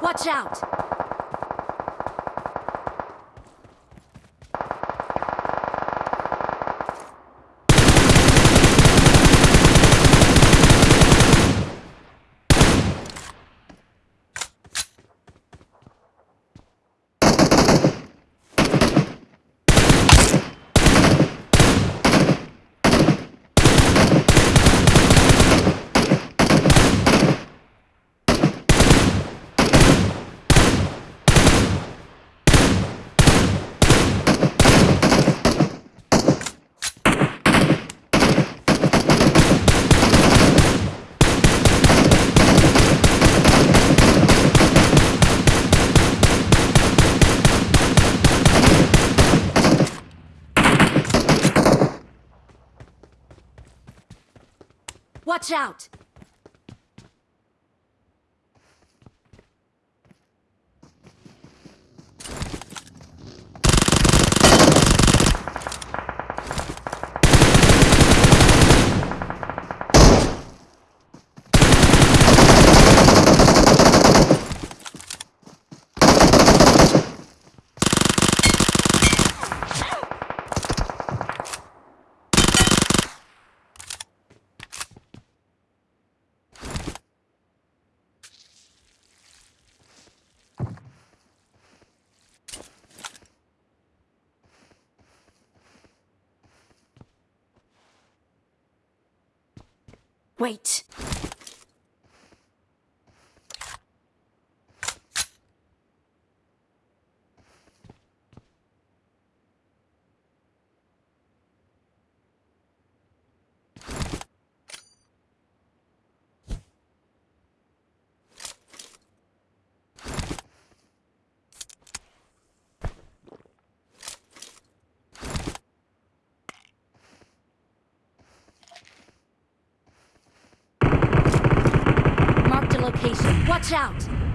Watch out! Watch out! Wait. Watch out!